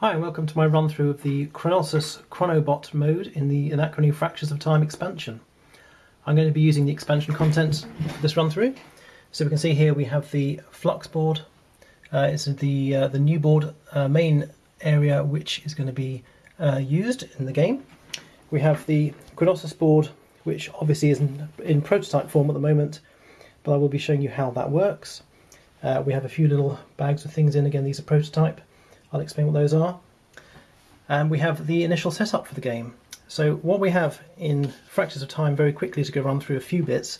Hi and welcome to my run through of the Chronossus Chronobot mode in the Anachrony Fractures of Time expansion. I'm going to be using the expansion content for this run through. So we can see here we have the Flux board. Uh, it's the uh, the new board uh, main area which is going to be uh, used in the game. We have the Chronosus board which obviously is in, in, prototype form at the moment but I will be showing you how that works. Uh, we have a few little bags of things in, again these are prototype. I'll explain what those are. And we have the initial setup for the game. So what we have in Fractures of Time, very quickly to go run through a few bits,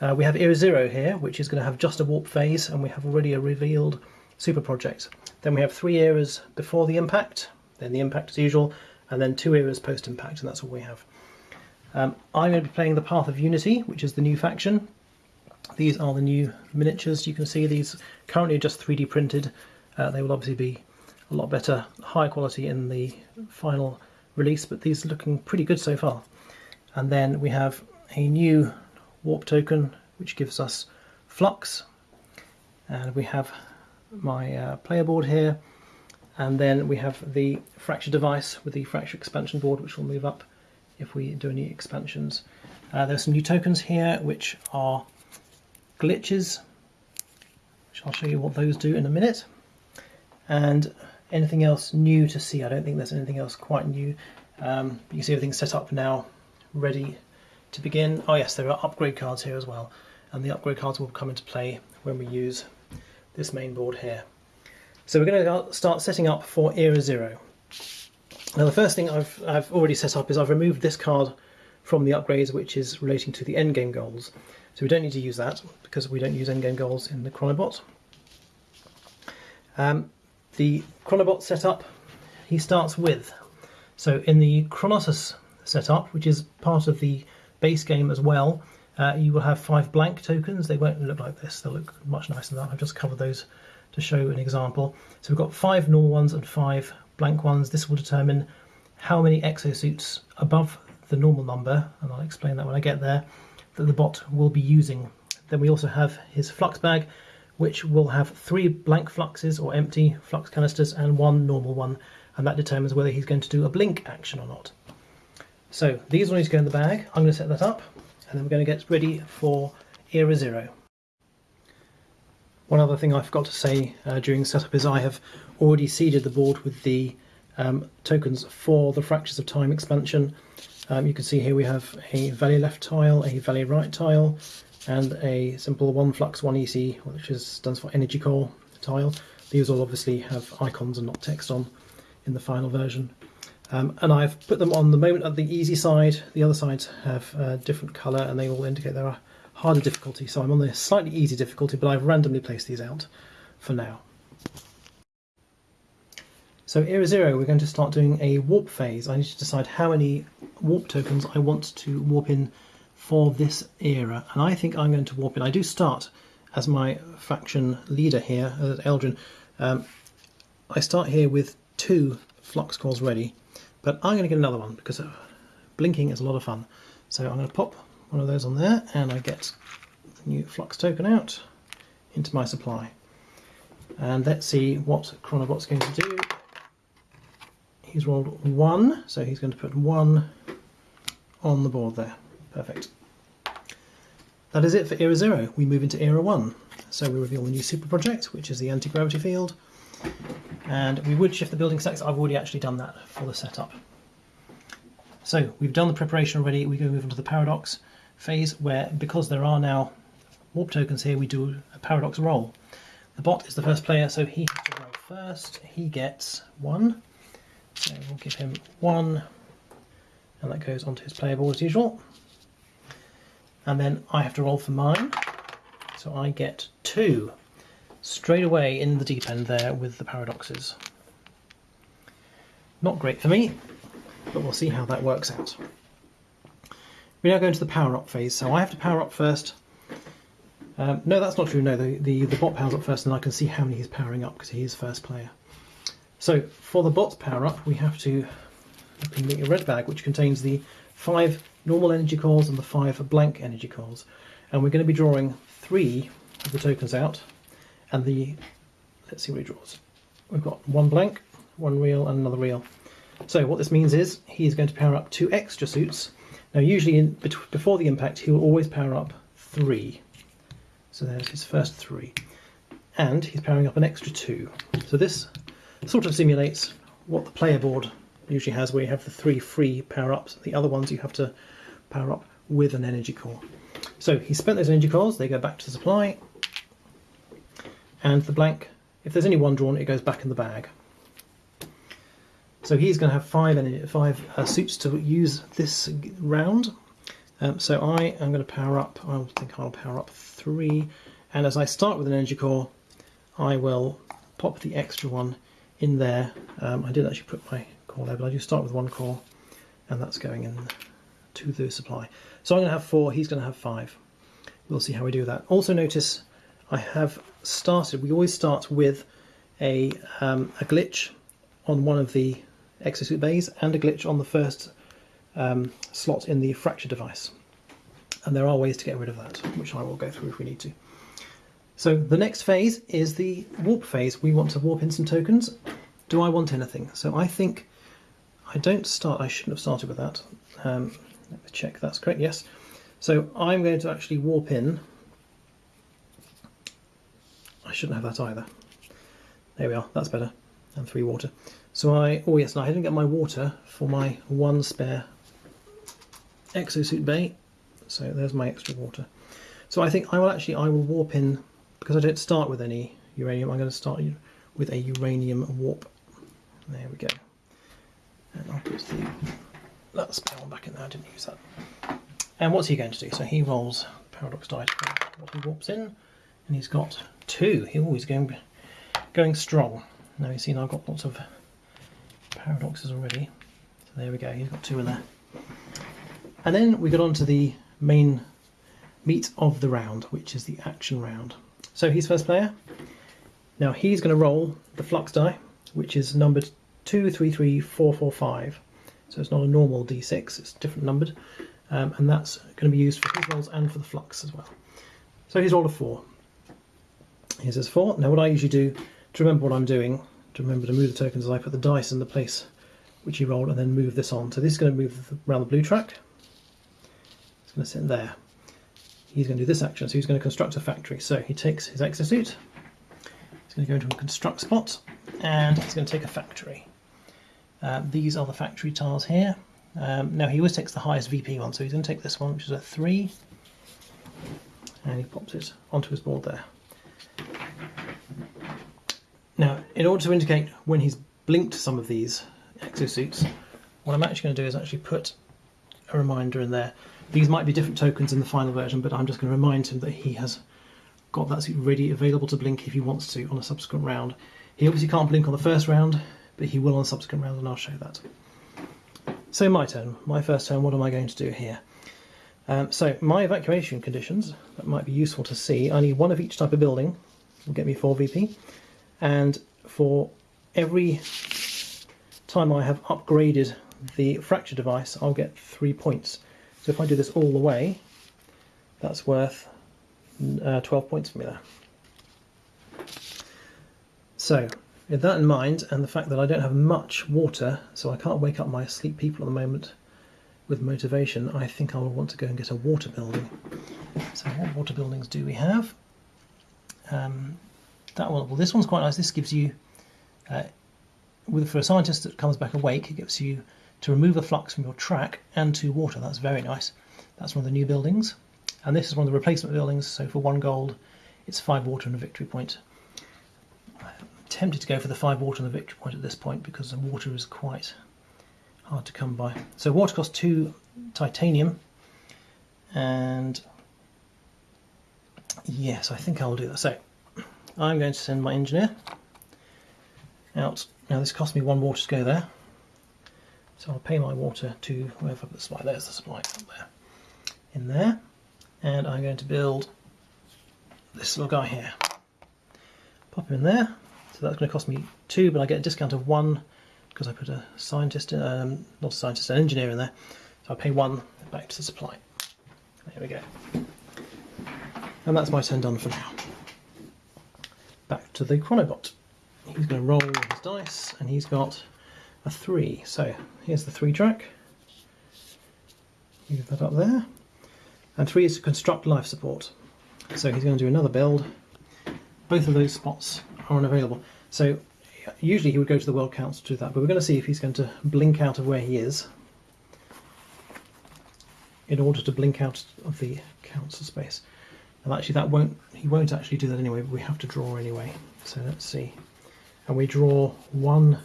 uh, we have Era Zero here, which is going to have just a warp phase, and we have already a revealed super project. Then we have three eras before the impact, then the impact as usual, and then two eras post-impact, and that's all we have. Um, I'm going to be playing the Path of Unity, which is the new faction. These are the new miniatures. You can see these currently are just 3D printed. Uh, they will obviously be a lot better, high quality in the final release, but these are looking pretty good so far. And then we have a new warp token, which gives us flux. And we have my uh, player board here. And then we have the fracture device with the fracture expansion board, which will move up if we do any expansions. Uh, there's some new tokens here, which are glitches, which I'll show you what those do in a minute. And anything else new to see? I don't think there's anything else quite new. Um, you can see everything's set up now, ready to begin. Oh yes, there are upgrade cards here as well. And the upgrade cards will come into play when we use this main board here. So we're going to start setting up for Era Zero. Now the first thing I've, I've already set up is I've removed this card from the upgrades which is relating to the endgame goals. So we don't need to use that because we don't use endgame goals in the Chronobot. Um, the Chronobot setup he starts with. So in the Chronossus setup, which is part of the base game as well, uh, you will have five blank tokens. They won't look like this. They'll look much nicer than that. I've just covered those to show an example. So we've got five normal ones and five blank ones. This will determine how many exosuits above the normal number, and I'll explain that when I get there, that the bot will be using. Then we also have his flux bag, which will have three blank fluxes or empty flux canisters and one normal one, and that determines whether he's going to do a blink action or not. So these all need to go in the bag. I'm going to set that up, and then we're going to get ready for Era Zero. One other thing I forgot to say uh, during setup is I have already seeded the board with the um, tokens for the Fractures of Time expansion. Um, you can see here we have a Valley left tile, a Valley right tile, and a simple one flux, one EC, which is, stands for energy core tile. These will obviously have icons and not text on in the final version. Um, and I've put them on the moment at the easy side. The other sides have a different colour and they all indicate they're a harder difficulty. So I'm on the slightly easy difficulty, but I've randomly placed these out for now. So Era Zero, we're going to start doing a warp phase. I need to decide how many warp tokens I want to warp in for this era. And I think I'm going to warp in. I do start as my faction leader here, as Eldrin. Um, I start here with two flux cores ready, but I'm going to get another one because uh, blinking is a lot of fun. So I'm going to pop one of those on there and I get the new flux token out into my supply. And let's see what Chronobot's going to do. He's rolled one, so he's going to put one on the board there. Perfect. That is it for Era 0. We move into Era 1. So we reveal the new super project, which is the anti-gravity field. And we would shift the building stacks. I've already actually done that for the setup. So we've done the preparation already. We go move into the paradox phase where, because there are now warp tokens here, we do a paradox roll. The bot is the first player, so he has to roll first. He gets one. So we'll give him one, and that goes onto his board as usual and then I have to roll for mine. So I get two straight away in the deep end there with the paradoxes. Not great for me, but we'll see how that works out. We now go into the power up phase, so I have to power up first. Um, no, that's not true. No, the, the, the bot powers up first, and I can see how many he's powering up because he is first player. So for the bot's power up, we have to open the red bag, which contains the five normal energy cores and the five blank energy cores. And we're going to be drawing three of the tokens out. And the, let's see what he draws. We've got one blank one real, and another real. So what this means is he's going to power up two extra suits. Now usually in, before the impact he will always power up three. So there's his first three. And he's powering up an extra two. So this sort of simulates what the player board usually has where you have the three free power-ups. The other ones you have to power up with an energy core. So he spent those energy cores, they go back to the supply, and the blank, if there's only one drawn, it goes back in the bag. So he's going to have five, five uh, suits to use this round. Um, so I am going to power up, I think I'll power up three, and as I start with an energy core, I will pop the extra one in there. Um, I did actually put my core there, but I do start with one core, and that's going in to the supply. So I'm going to have four, he's going to have five. We'll see how we do that. Also notice I have started, we always start with a, um, a glitch on one of the exosuit bays and a glitch on the first um, slot in the fracture device. And there are ways to get rid of that, which I will go through if we need to. So the next phase is the warp phase. We want to warp in some tokens. Do I want anything? So I think I don't start, I shouldn't have started with that. Um, let me check that's correct, yes. So I'm going to actually warp in. I shouldn't have that either. There we are, that's better. And three water. So I, oh yes, no, I didn't get my water for my one spare exosuit bay. So there's my extra water. So I think I will actually, I will warp in, because I don't start with any uranium, I'm going to start with a uranium warp. There we go. And I'll put the, that one back in there, I didn't use that. And what's he going to do? So he rolls paradox die what he warps in, and he's got two. Oh, he's always going going strong. Now you see now I've got lots of paradoxes already. So there we go, he's got two in there. And then we got on to the main meat of the round, which is the action round. So he's first player. Now he's going to roll the flux die, which is numbered 2, 3, 3, 4, 4, 5. So it's not a normal d6, it's different numbered. Um, and that's going to be used for his rolls and for the flux as well. So he's rolled a 4. Here's his 4. Now what I usually do to remember what I'm doing to remember to move the tokens as I put the dice in the place which he rolled and then move this on. So this is going to move around the blue track. It's going to sit there. He's going to do this action, so he's going to construct a factory. So he takes his exosuit, he's going to go into a construct spot, and he's going to take a factory. Uh, these are the factory tiles here. Um, now he always takes the highest VP one, so he's going to take this one, which is a 3, and he pops it onto his board there. Now, in order to indicate when he's blinked some of these exosuits, what I'm actually going to do is actually put a reminder in there. These might be different tokens in the final version, but I'm just going to remind him that he has got that suit ready, available to blink if he wants to on a subsequent round. He obviously can't blink on the first round, but he will on subsequent rounds, and I'll show that. So my turn, my first turn, what am I going to do here? Um, so my evacuation conditions, that might be useful to see. I need one of each type of building, will get me 4 VP and for every time I have upgraded the fracture device I'll get three points so if I do this all the way that's worth uh, 12 points for me there so with that in mind and the fact that I don't have much water so I can't wake up my asleep people at the moment with motivation I think I will want to go and get a water building so what water buildings do we have um, that one, well, this one's quite nice. This gives you, uh, with for a scientist that comes back awake, it gives you to remove the flux from your track and to water. That's very nice. That's one of the new buildings. And this is one of the replacement buildings, so for one gold, it's five water and a victory point. Tempted to go for the five water and the victory point at this point because the water is quite hard to come by. So water costs two titanium, and yes, I think I'll do that. So I'm going to send my engineer out. Now this cost me one water to go there. So I'll pay my water to whoever the supply, there's the supply up there, in there. And I'm going to build this little guy here. Pop him in there. So that's going to cost me two, but I get a discount of one because I put a scientist, um, not a scientist, an engineer in there. So I pay one back to the supply. There we go. And that's my turn done for now back to the Chronobot. he's going to roll his dice, and he's got a three. So here's the three track. Move that up there. And three is to construct life support. So he's going to do another build. Both of those spots are unavailable. So usually he would go to the World Council to do that, but we're going to see if he's going to blink out of where he is in order to blink out of the council space. And actually that won't, he won't actually do that anyway, but we have to draw anyway. So let's see. And we draw one,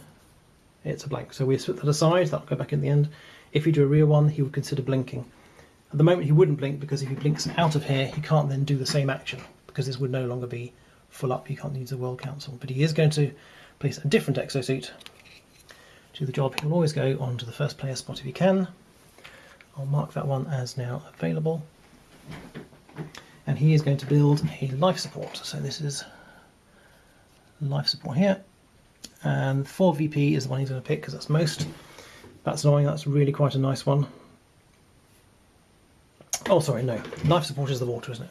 it's a blank. So we split that aside, that'll go back in the end. If you do a real one, he would consider blinking. At the moment he wouldn't blink because if he blinks out of here, he can't then do the same action because this would no longer be full up. he can't use the World Council. But he is going to place a different exosuit to the job. He'll always go on to the first player spot if he can. I'll mark that one as now available. And he is going to build a life support. So this is life support here. And 4 VP is the one he's going to pick because that's most. That's annoying, that's really quite a nice one. Oh, sorry, no. Life support is the water, isn't it?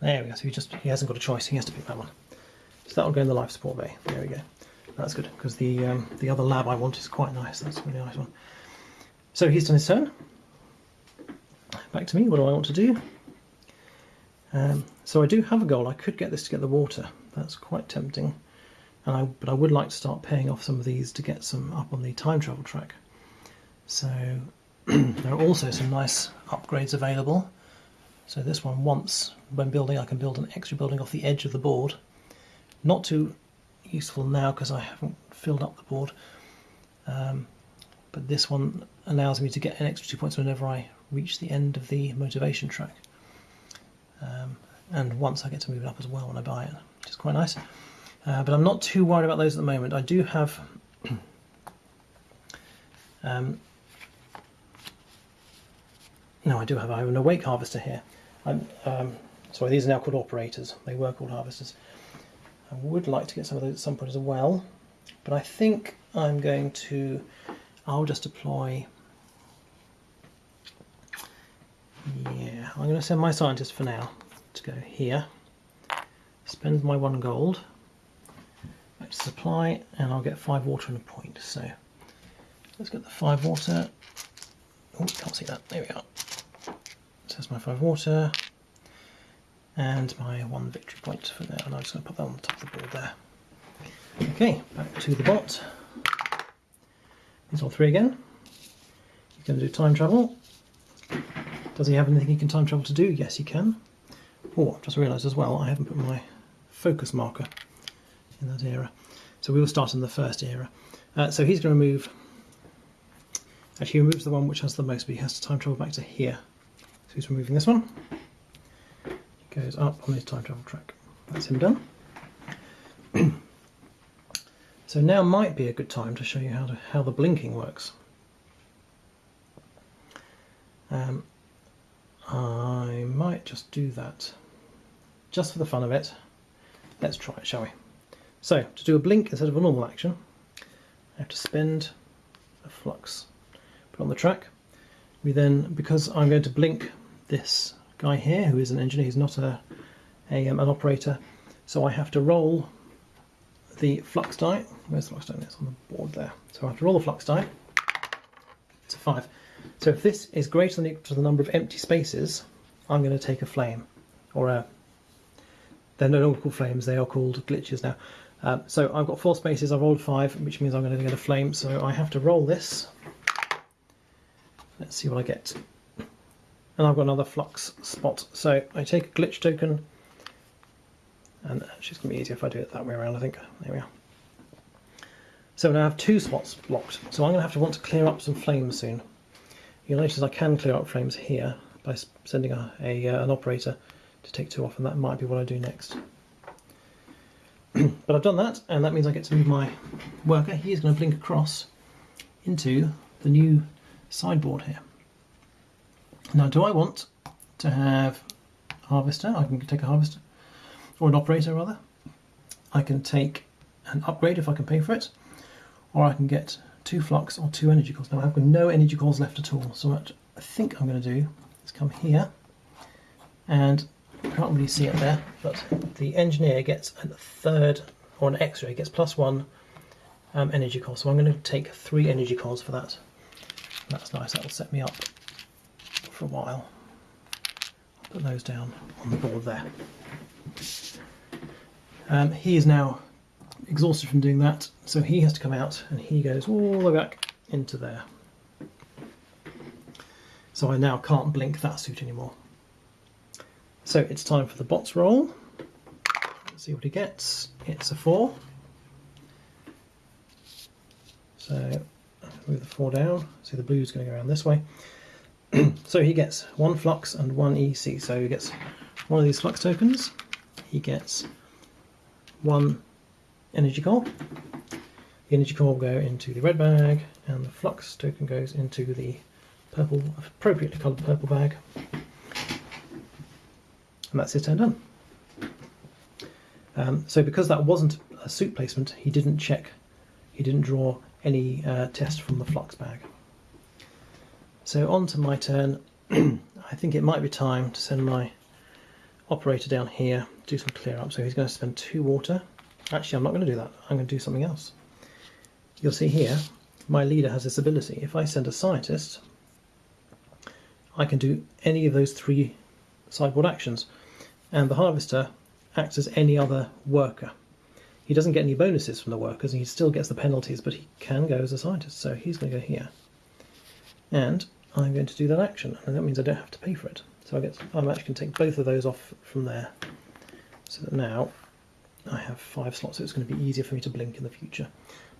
There we go. So he just he hasn't got a choice. He has to pick that one. So that'll go in the life support bay. There we go. That's good because the um, the other lab I want is quite nice. That's a really nice one. So he's done his turn. Back to me. What do I want to do? Um, so I do have a goal. I could get this to get the water. That's quite tempting. And I, but I would like to start paying off some of these to get some up on the time travel track. So there are also some nice upgrades available. So this one, once when building, I can build an extra building off the edge of the board. Not too useful now because I haven't filled up the board. Um, but this one allows me to get an extra two points whenever I reach the end of the motivation track. Um, and once I get to move it up as well when I buy it, which is quite nice. Uh, but I'm not too worried about those at the moment. I do have um, no, I do have. I have an awake harvester here. I'm um, sorry. These are now called operators. They were called harvesters. I would like to get some of those at some point as well, but I think I'm going to. I'll just deploy. Yeah, I'm going to send my scientist for now to go here. Spend my one gold. Back to supply, and I'll get five water and a point. So let's get the five water. Oh, can't see that. There we are. There's my five water and my one victory point for there. And I'm just going to put that on the top of the board there. Okay, back to the bot. He's all three again. He's going to do time travel. Does he have anything he can time travel to do? Yes, he can. Oh, just realised as well, I haven't put my focus marker in that era. So we will start in the first era. Uh, so he's going to move, actually he removes the one which has the most, but he has to time travel back to here. So he's removing this one. He goes up on his time travel track. That's him done. so now might be a good time to show you how to how the blinking works. Um, I might just do that just for the fun of it. Let's try it, shall we? So, to do a blink instead of a normal action, I have to spend a flux. Put on the track. We then, because I'm going to blink this guy here, who is an engineer, he's not a, a um, an operator, so I have to roll the flux die. Where's the flux die? It's on the board there. So I have to roll the flux die. It's a five. So if this is greater than equal to the number of empty spaces, I'm going to take a flame, or a. They're no longer called flames; they are called glitches now. Um, so I've got four spaces. I've rolled five, which means I'm going to get a flame. So I have to roll this. Let's see what I get. And I've got another flux spot. So I take a glitch token, and actually it's going to be easier if I do it that way around. I think. There we are. So now I have two spots blocked. So I'm going to have to want to clear up some flames soon. You'll notice I can clear up flames here by sending a, a uh, an operator to take two off, and that might be what I do next. but I've done that, and that means I get to move my worker. He's going to blink across into the new sideboard here. Now, do I want to have harvester? I can take a harvester, or an operator rather. I can take an upgrade if I can pay for it, or I can get two flux or two energy cores. Now I've got no energy cores left at all, so what I think I'm going to do is come here, and I can't really see it there, but the engineer gets a third or an he gets plus one um, energy core. So I'm going to take three energy cores for that. That's nice, that will set me up for a while. I'll put those down on the board there. Um, he is now exhausted from doing that, so he has to come out and he goes all the way back into there. So I now can't blink that suit anymore. So it's time for the bots roll. Let's see what he gets. It's a four. So move the four down. See the blue's going to go around this way. so he gets one flux and one EC. So he gets one of these flux tokens. He gets one energy core. The energy core will go into the red bag, and the flux token goes into the purple, appropriately coloured purple bag. And that's his turn done. Um, so because that wasn't a suit placement, he didn't check, he didn't draw any uh, test from the flux bag. So on to my turn. I think it might be time to send my operator down here, do some clear up. So he's going to spend two water. Actually, I'm not going to do that. I'm going to do something else. You'll see here, my leader has this ability. If I send a scientist, I can do any of those three sideboard actions. And the harvester acts as any other worker. He doesn't get any bonuses from the workers, and he still gets the penalties, but he can go as a scientist. So he's going to go here. And I'm going to do that action, and that means I don't have to pay for it. So I get, I'm actually going to take both of those off from there. So that now I have five slots, so it's going to be easier for me to blink in the future.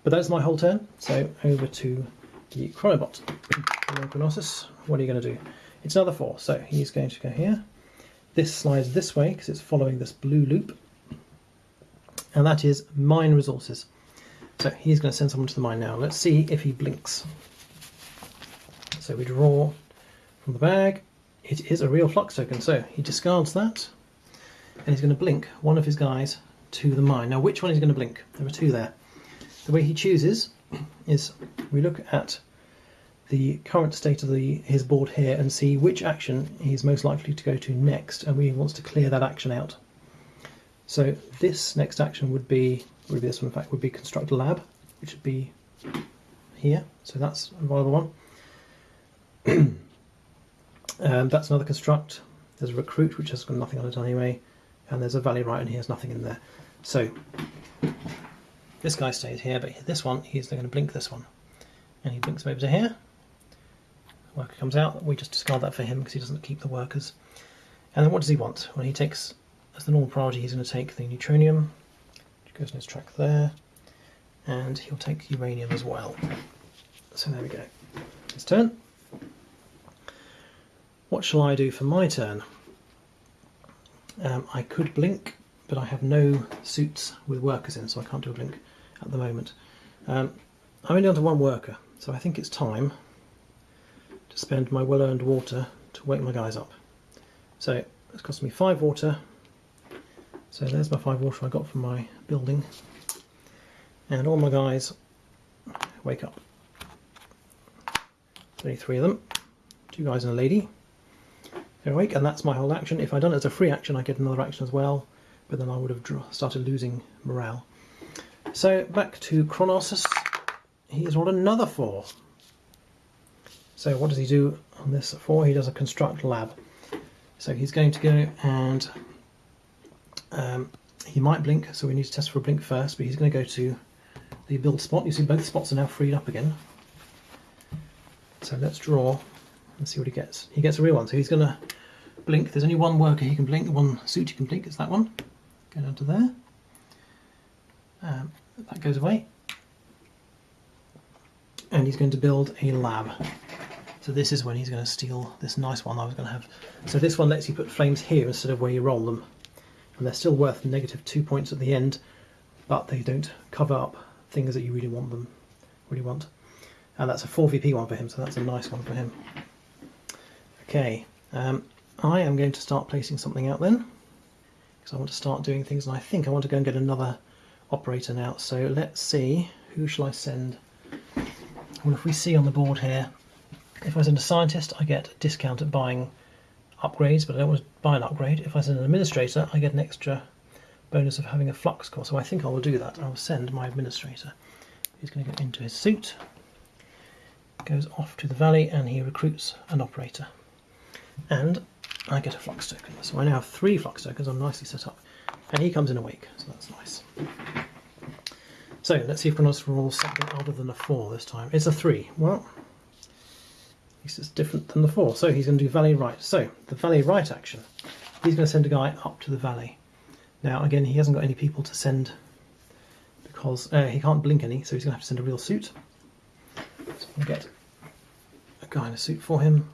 But that's my whole turn, so over to the. Chronossus, what are you going to do? It's another four, so he's going to go here. This slides this way because it's following this blue loop, and that is mine resources. So he's going to send someone to the mine now. Let's see if he blinks. So we draw from the bag. It is a real flux token, so he discards that, and he's going to blink one of his guys to the mine. Now, which one is going to blink? There are two there. The way he chooses is we look at the current state of the his board here and see which action he's most likely to go to next, and we wants to clear that action out. So this next action would be, would be this one in fact, would be construct a lab, which would be here. So that's a viable one. um, that's another construct. There's a recruit, which has got nothing on it anyway, and there's a valley right, in here, has nothing in there. So this guy stays here, but this one, he's going to blink this one. And he blinks over to here. Worker comes out, we just discard that for him because he doesn't keep the workers. And then what does he want? Well, he takes, as the normal priority, he's going to take the neutronium, which goes in his track there, and he'll take uranium as well. So there we go. His turn. What shall I do for my turn? Um, I could blink, but I have no suits with workers in, so I can't do a blink at the moment. Um, I'm only down to one worker, so I think it's time to spend my well-earned water to wake my guys up. So it's cost me five water. So there's my five water I got from my building. And all my guys wake up. Only three of them. Two guys and a lady. They're and that's my whole action. If I'd done it as a free action, I get another action as well, but then I would have started losing morale. So back to Chronossus. He's rolled another four. So what does he do on this four? He does a construct lab. So he's going to go and um, he might blink, so we need to test for a blink first, but he's going to go to the build spot. You see both spots are now freed up again. So let's draw and see what he gets. He gets a real one, so he's going to blink. There's only one worker he can blink, one suit he can blink, it's that one. Go down to there. Um, that goes away. And he's going to build a lab. So this is when he's going to steal this nice one I was going to have. So this one lets you put flames here instead of where you roll them. And they're still worth negative two points at the end, but they don't cover up things that you really want them, really want. And that's a 4VP one for him, so that's a nice one for him. Okay, um, I am going to start placing something out then, because I want to start doing things, and I think I want to go and get another operator now. So let's see, who shall I send? Well, if we see on the board here, if I send a scientist, I get a discount at buying upgrades, but I don't want to buy an upgrade. If I send an administrator, I get an extra bonus of having a flux core. So I think I will do that. I will send my administrator. He's going to go into his suit, goes off to the valley, and he recruits an operator. And I get a flux token. So I now have three flux tokens. I'm nicely set up. And he comes in awake, so that's nice. So let's see if Chronos rolls something other than a 4 this time. It's a 3. Well, this is different than the 4. So he's going to do valley right. So the valley right action, he's going to send a guy up to the valley. Now again, he hasn't got any people to send because uh, he can't blink any, so he's going to have to send a real suit. So to get a guy in a suit for him.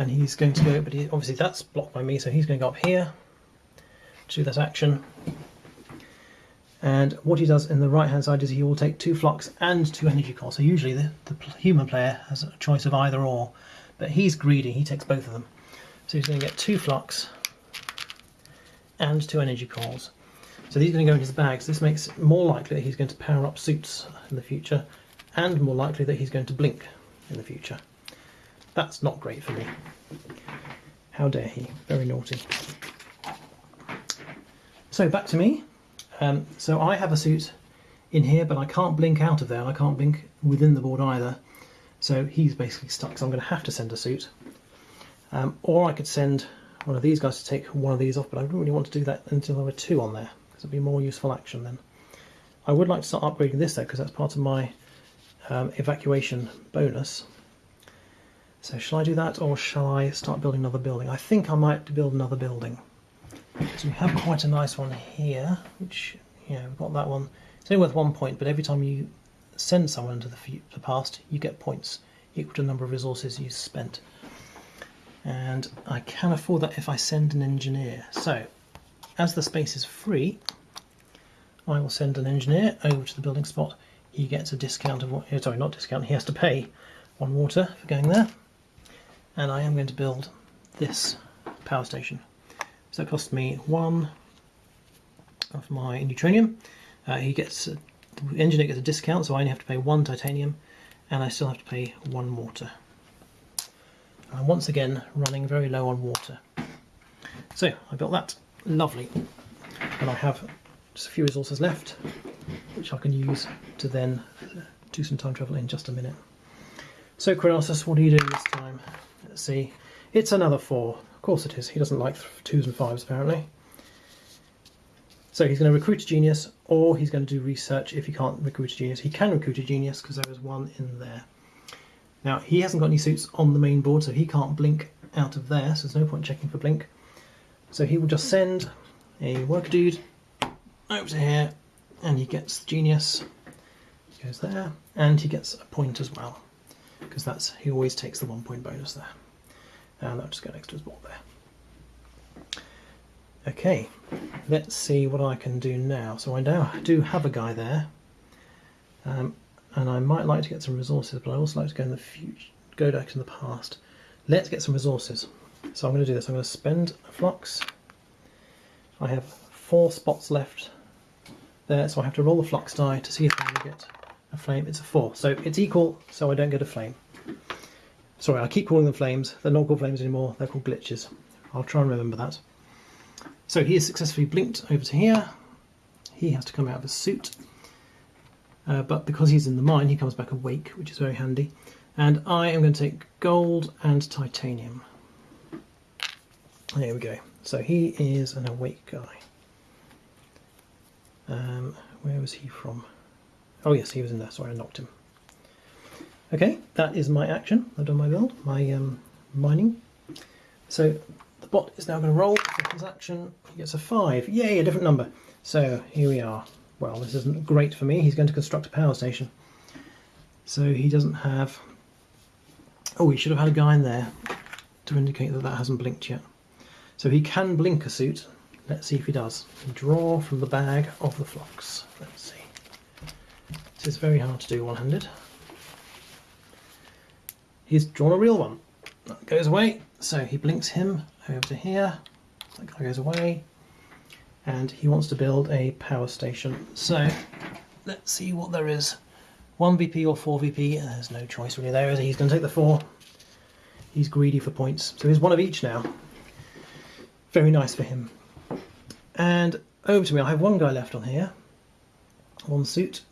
And he's going to go, but he, obviously that's blocked by me, so he's going to go up here to that action. And what he does in the right hand side is he will take two flux and two energy cores. So usually the, the human player has a choice of either or, but he's greedy, he takes both of them. So he's going to get two flux and two energy cores. So these are going to go in his bags. This makes it more likely that he's going to power up suits in the future and more likely that he's going to blink in the future. That's not great for me. How dare he? Very naughty. So back to me. Um, so I have a suit in here, but I can't blink out of there, and I can't blink within the board either. So he's basically stuck, so I'm going to have to send a suit. Um, or I could send one of these guys to take one of these off, but I don't really want to do that until there were two on there, because it'd be more useful action then. I would like to start upgrading this though, because that's part of my um, evacuation bonus. So shall I do that, or shall I start building another building? I think I might build another building. So we have quite a nice one here, which, yeah, we've got that one. It's only worth one point, but every time you send someone into the, the past, you get points equal to the number of resources you spent. And I can afford that if I send an engineer. So, as the space is free, I will send an engineer over to the building spot. He gets a discount of, sorry, not discount, he has to pay one water for going there. And I am going to build this power station. So it cost me one of my neutronium. Uh, he gets a, the engineer gets a discount, so I only have to pay one titanium, and I still have to pay one water. I'm once again running very low on water. So I built that, lovely, and I have just a few resources left, which I can use to then do some time travel in just a minute. So Chronossus, what are you doing this time? Let's see. It's another four. Of course it is. He doesn't like twos and fives apparently. So he's going to recruit a genius, or he's going to do research if he can't recruit a genius. He can recruit a genius because there is one in there. Now he hasn't got any suits on the main board, so he can't blink out of there. So there's no point checking for blink. So he will just send a worker dude over to here, and he gets the genius. He goes there, and he gets a point as well because that's he always takes the one point bonus there and that'll just go next to his board there. Okay, let's see what I can do now. So I now do have a guy there, um, and I might like to get some resources, but I also like to go in the future, go back in the past. Let's get some resources. So I'm going to do this. I'm going to spend a flux. I have four spots left there, so I have to roll the flux die to see if I can get a flame. It's a four, so it's equal, so I don't get a flame. Sorry, I keep calling them flames. They're not called flames anymore, they're called glitches. I'll try and remember that. So he has successfully blinked over to here. He has to come out of his suit. Uh, but because he's in the mine, he comes back awake, which is very handy. And I am going to take gold and titanium. There we go. So he is an awake guy. Um, where was he from? Oh yes, he was in there. Sorry, I knocked him. Okay, that is my action. I've done my build, my um, mining. So the bot is now going to roll for his action. He gets a 5. Yay, a different number. So here we are. Well, this isn't great for me. He's going to construct a power station. So he doesn't have... Oh, he should have had a guy in there to indicate that that hasn't blinked yet. So he can blink a suit. Let's see if he does. Draw from the bag of the flux. Let's see. This is very hard to do one-handed he's drawn a real one. That goes away, so he blinks him over to here. That guy goes away, and he wants to build a power station. So let's see what there is. 1 VP or 4 VP, there's no choice really there? He's going to take the 4. He's greedy for points. So he's one of each now. Very nice for him. And over to me, I have one guy left on here, one suit,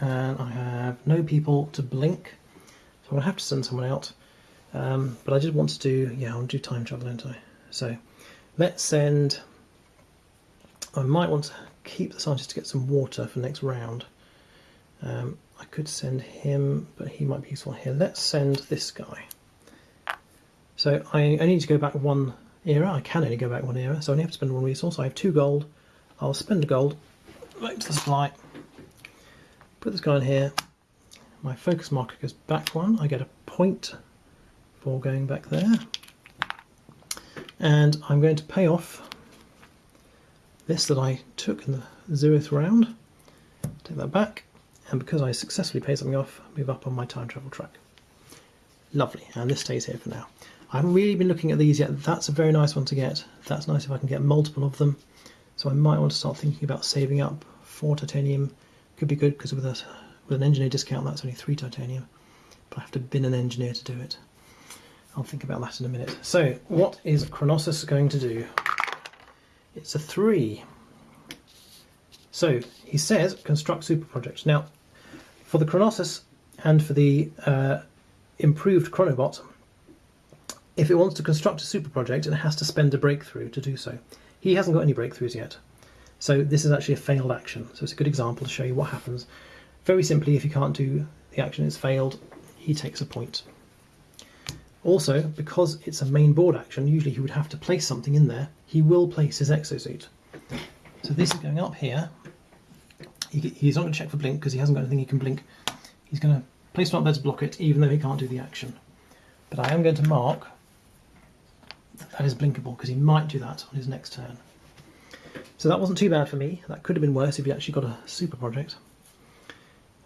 and I have no people to blink, I'm to have to send someone out. Um, but I did want to do, yeah, I want to do time travel, don't I? So let's send, I might want to keep the scientist to get some water for next round. Um, I could send him, but he might be useful here. Let's send this guy. So I, I need to go back one era. I can only go back one era, so I only have to spend one resource. I have two gold. I'll spend gold, back to the supply, put this guy in here. My focus marker goes back one. I get a point for going back there. And I'm going to pay off this that I took in the zeroth round. Take that back. And because I successfully pay something off, move up on my time travel track. Lovely, and this stays here for now. I haven't really been looking at these yet. That's a very nice one to get. That's nice if I can get multiple of them. So I might want to start thinking about saving up for titanium. Could be good because with, a, with an engineer discount that's only three titanium. But I have to bin an engineer to do it. I'll think about that in a minute. So what is Chronossus going to do? It's a three. So he says construct super project. Now for the Chronossus and for the uh, improved Chronobot, if it wants to construct a super project, it has to spend a breakthrough to do so. He hasn't got any breakthroughs yet. So this is actually a failed action. So it's a good example to show you what happens. Very simply, if you can't do the action, it's failed, he takes a point. Also, because it's a main board action, usually he would have to place something in there. He will place his exosuit. So this is going up here. He, he's not going to check for blink because he hasn't got anything he can blink. He's going to place it up there to block it, even though he can't do the action. But I am going to mark that, that is blinkable because he might do that on his next turn. So that wasn't too bad for me. That could have been worse if he actually got a super project.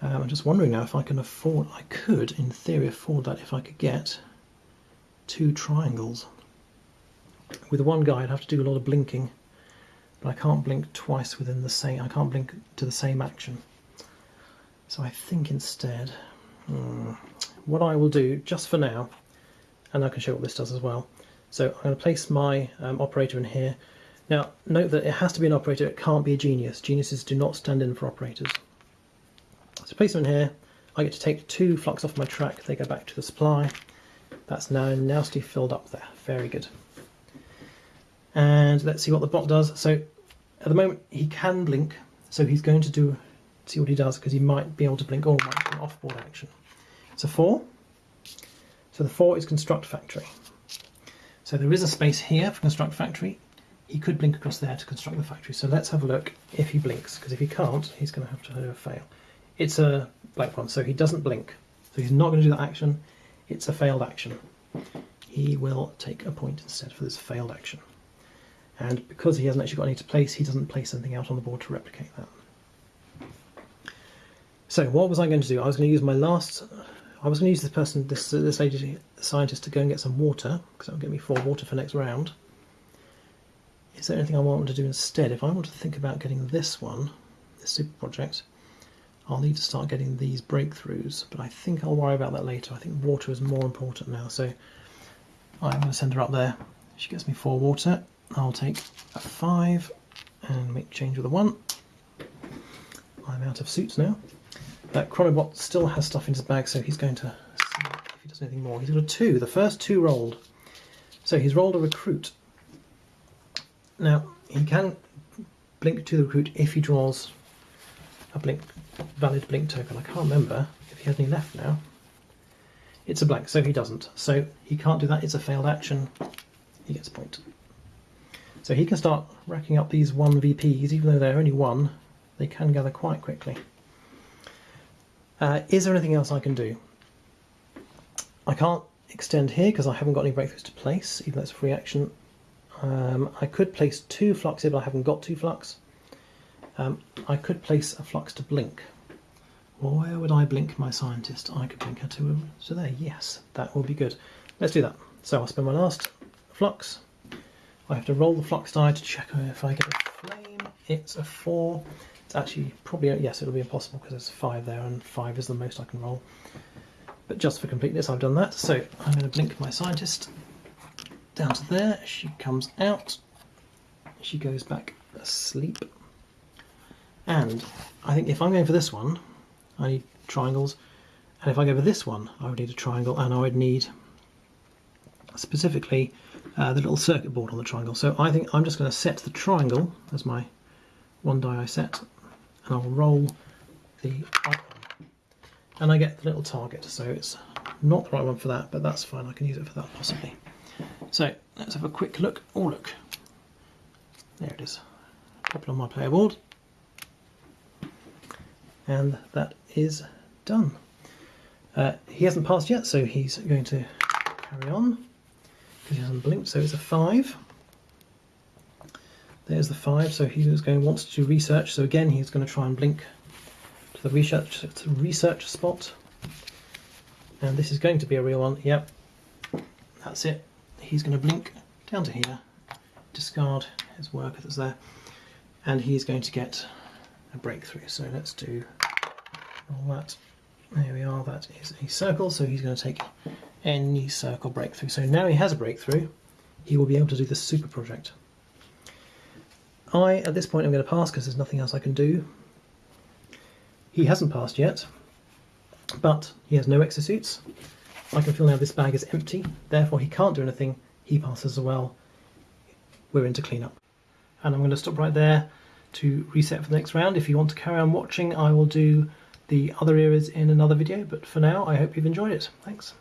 Um, I'm just wondering now if I can afford, I could in theory afford that if I could get two triangles. With one guy I'd have to do a lot of blinking, but I can't blink twice within the same, I can't blink to the same action. So I think instead, hmm, what I will do just for now, and I can show what this does as well, so I'm going to place my um, operator in here. Now note that it has to be an operator, it can't be a genius. Geniuses do not stand in for operators. So place them in here, I get to take two flux off my track, they go back to the supply. That's now nicely filled up there, very good. And let's see what the bot does. So at the moment he can blink, so he's going to do see what he does because he might be able to blink or might an off-board action. It's a four. So the four is construct factory. So there is a space here for construct factory. He could blink across there to construct the factory. So let's have a look if he blinks, because if he can't, he's going to have to a fail. It's a black one, so he doesn't blink. So he's not going to do that action. It's a failed action. He will take a point instead for this failed action. And because he hasn't actually got any to place, he doesn't place anything out on the board to replicate that. So what was I going to do? I was going to use my last I was going to use this person, this this lady scientist, to go and get some water because that will get me four water for next round. Is there anything I want to do instead? If I want to think about getting this one, this super project, I'll need to start getting these breakthroughs. But I think I'll worry about that later. I think water is more important now. So I'm going to send her up there. She gets me four water. I'll take a five and make change with a one. I'm out of suits now. That Chronobot still has stuff in his bag, so he's going to see if he does anything more. He's got a two, the first two rolled. So he's rolled a recruit. Now, he can blink to the recruit if he draws a blink valid blink token. I can't remember if he has any left now. It's a blank, so he doesn't. So he can't do that, it's a failed action. He gets a point. So he can start racking up these 1 VPs, even though they're only one, they can gather quite quickly. Uh, is there anything else I can do? I can't extend here because I haven't got any breakthroughs to place, even though it's a free action. Um, I could place two flux but I haven't got two flux. Um, I could place a flux to blink. Well, where would I blink my scientist? I could blink her to, so there, yes, that will be good. Let's do that. So I'll spend my last flux. I have to roll the flux die to check if I get a flame. It's a four. It's actually probably, yes, it'll be impossible because there's five there and five is the most I can roll. But just for completeness, I've done that. So I'm going to blink my scientist down to there. She comes out. She goes back asleep. And I think if I'm going for this one, I need triangles. And if I go for this one, I would need a triangle and I would need specifically uh, the little circuit board on the triangle. So I think I'm just going to set the triangle as my one die I set and I'll roll the icon. And I get the little target, so it's not the right one for that, but that's fine, I can use it for that possibly. So let's have a quick look. Oh look, there it is. Pop it on my player board. And that is done. Uh, he hasn't passed yet, so he's going to carry on because he hasn't blinked. So it's a five. There's the five. So he he's going wants to research. So again, he's going to try and blink to the research to research spot. And this is going to be a real one. Yep, that's it. He's going to blink down to here, discard his worker that's there, and he's going to get a breakthrough. So let's do all that. There we are, that is a circle, so he's going to take any circle breakthrough. So now he has a breakthrough, he will be able to do the super project. I, at this point, I'm going to pass because there's nothing else I can do. He hasn't passed yet, but he has no exosuits. I can feel now this bag is empty, therefore he can't do anything. He passes as well. We're into cleanup. And I'm going to stop right there to reset for the next round. If you want to carry on watching, I will do the other eras in another video, but for now, I hope you've enjoyed it. Thanks.